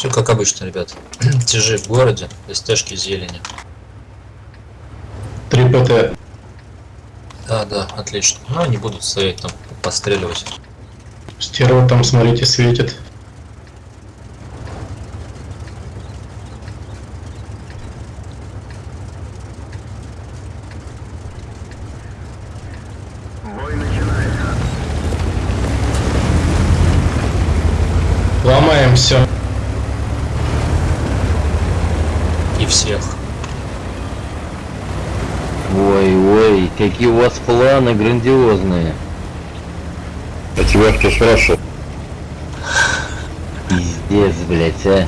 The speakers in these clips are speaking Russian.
Все как обычно, ребят. Тяжи в городе, СТшки зелени. 3 ПТ. Да, да, отлично. Ну, они будут стоять там, постреливать. Стерва там, смотрите, светит. Ломаем все. И всех. Ой, ой, какие у вас планы грандиозные. А тебя кто спрашивал? Пиздец, блять, а.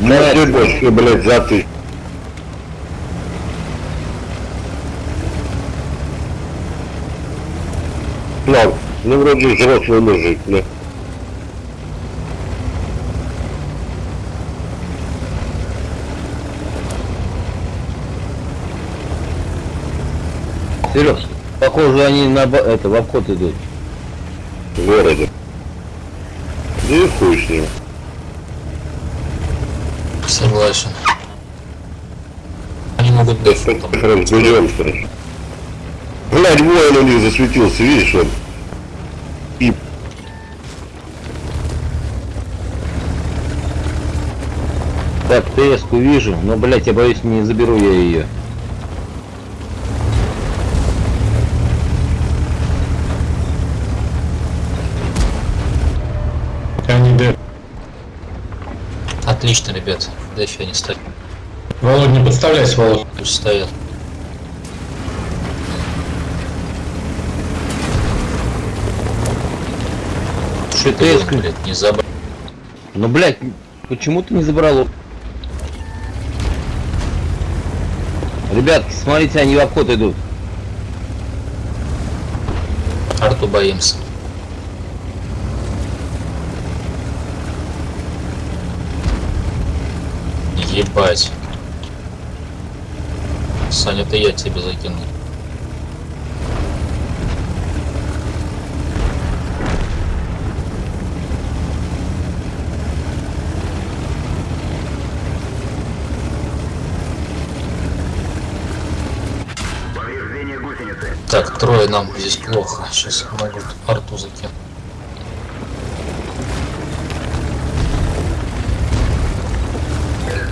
На больше, блядь, за ты. Ну вроде взрослый мужик, да? Серег, похоже они на это в обход идут. В городе. Да и хуй с ним. Согласен. Они могут дефу там. Как разберемся. Блядь, воин у них засветился, видишь он? И Так, ТС-ку вижу, но, блять, я боюсь, не заберу я ее. Отлично, ребят. В дефе они стоят. Володь, не подставляйся, Володь. Пусть стоят. Что Ты, блядь, не забыл. Ну, блять, почему ты не забрал? Ребятки, смотрите, они в обход идут. Арту боимся. Ебать. Саня, это я тебе закинул. Так, трое нам здесь плохо. Сейчас могут арту закинуть.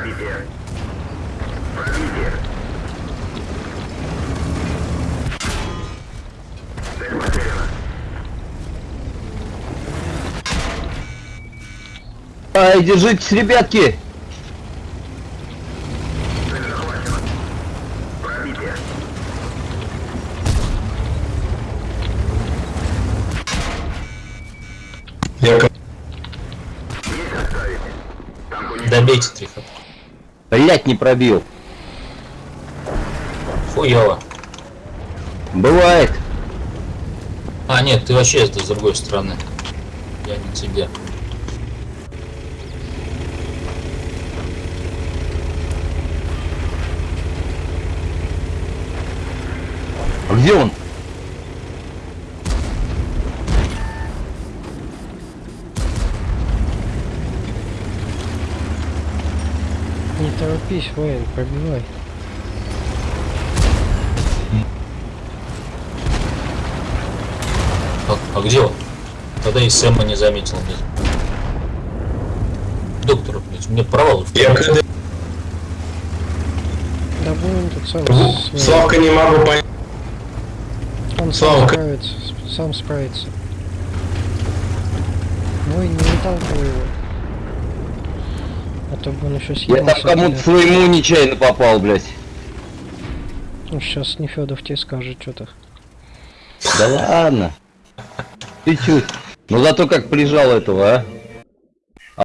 пробитие. Пробитие. Цель потеряна. Ай, держитесь, ребятки! Добейте трихот. Блять, не пробил. Хуёво. Бывает. А, нет, ты вообще с другой стороны. Я не тебе. А где он? Не торопись, воин, пробивай. А, а где он? Тогда и Сэма не заметил, блядь. Доктор, блядь, у меня провал. Я. КД. Да воин тут сам, Славка не могу понять. он сам Славка. справится, с- сам справится. Воин, не выталкивай его. А то бы он еще Я съел. там кому-то своему нечаянно попал, блять. Ну, сейчас Нефедов тебе скажет что-то. Да ладно. Ты чуть. Ну зато как прижал этого, а?